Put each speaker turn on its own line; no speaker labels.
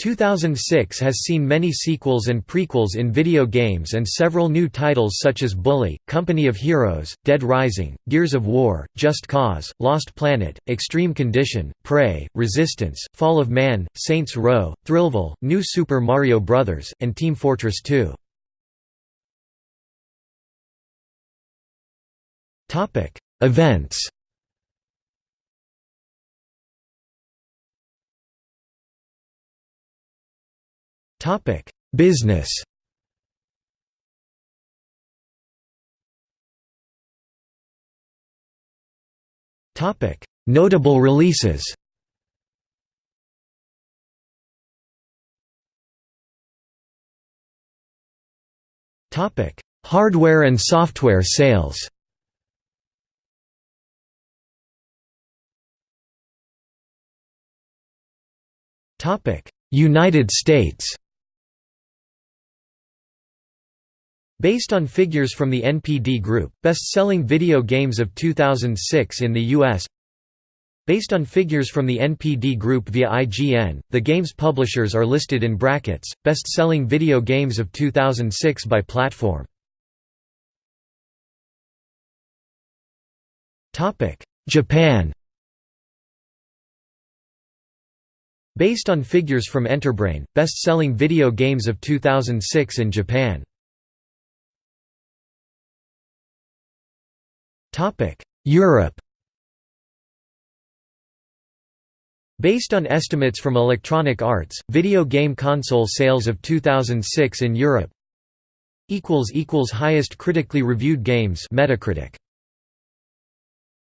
2006 has seen many sequels and prequels in video games and several new titles such as Bully, Company of Heroes, Dead Rising, Gears of War, Just Cause, Lost Planet, Extreme Condition, Prey, Resistance, Fall of Man, Saints Row, Thrillville, New Super Mario Bros., and Team Fortress 2. Events Topic: Business. Topic: Notable releases. Topic: Hardware and software sales. Topic: United States. Based on figures from the NPD Group, best-selling video games of 2006 in the U.S. Based on figures from the NPD Group via IGN, the game's publishers are listed in brackets, best-selling video games of 2006 by platform. Japan Based on figures from Enterbrain, best-selling video games of 2006 in Japan Europe. Based on estimates from Electronic Arts, video game console sales of 2006 in Europe equals equals Highest critically reviewed games Metacritic